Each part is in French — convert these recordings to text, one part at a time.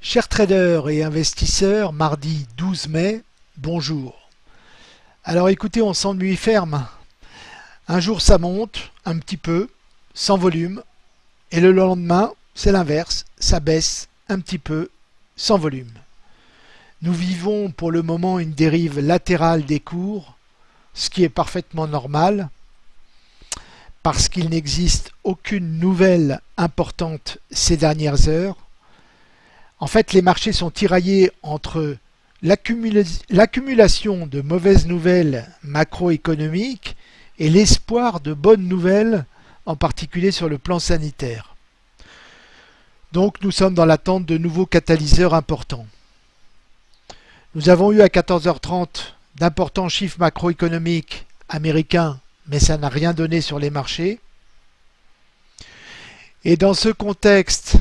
Chers traders et investisseurs, mardi 12 mai, bonjour. Alors écoutez, on s'ennuie ferme. Un jour ça monte, un petit peu, sans volume, et le lendemain, c'est l'inverse, ça baisse un petit peu, sans volume. Nous vivons pour le moment une dérive latérale des cours, ce qui est parfaitement normal, parce qu'il n'existe aucune nouvelle importante ces dernières heures. En fait, les marchés sont tiraillés entre l'accumulation de mauvaises nouvelles macroéconomiques et l'espoir de bonnes nouvelles, en particulier sur le plan sanitaire. Donc nous sommes dans l'attente de nouveaux catalyseurs importants. Nous avons eu à 14h30 d'importants chiffres macroéconomiques américains mais ça n'a rien donné sur les marchés. Et dans ce contexte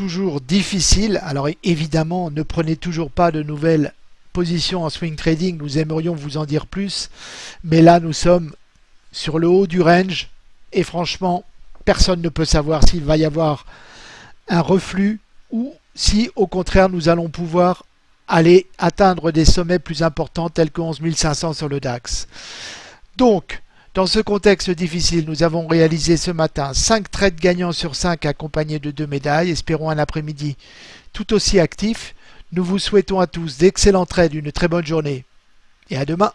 toujours difficile, alors évidemment ne prenez toujours pas de nouvelles positions en swing trading, nous aimerions vous en dire plus, mais là nous sommes sur le haut du range. Et franchement personne ne peut savoir s'il va y avoir un reflux ou si au contraire nous allons pouvoir aller atteindre des sommets plus importants tels que 11 500 sur le DAX. Donc, dans ce contexte difficile, nous avons réalisé ce matin 5 trades gagnants sur 5 accompagnés de 2 médailles. Espérons un après-midi tout aussi actif. Nous vous souhaitons à tous d'excellents trades, une très bonne journée et à demain.